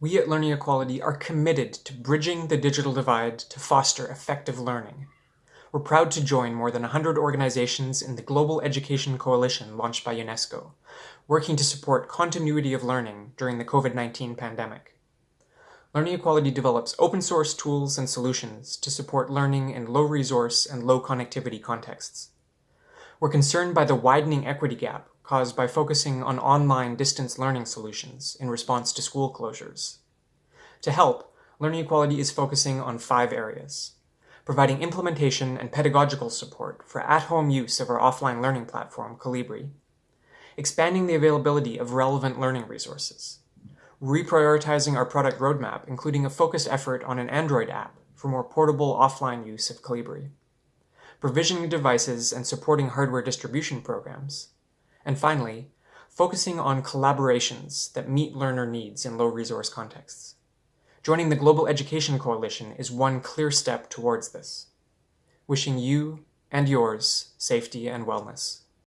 We at Learning Equality are committed to bridging the digital divide to foster effective learning. We're proud to join more than 100 organizations in the Global Education Coalition launched by UNESCO, working to support continuity of learning during the COVID-19 pandemic. Learning Equality develops open source tools and solutions to support learning in low resource and low connectivity contexts. We're concerned by the widening equity gap caused by focusing on online distance learning solutions in response to school closures. To help, Learning Equality is focusing on five areas. Providing implementation and pedagogical support for at-home use of our offline learning platform, Kolibri. Expanding the availability of relevant learning resources. Reprioritizing our product roadmap, including a focused effort on an Android app for more portable offline use of Kolibri. Provisioning devices and supporting hardware distribution programs and finally, focusing on collaborations that meet learner needs in low-resource contexts. Joining the Global Education Coalition is one clear step towards this. Wishing you and yours safety and wellness.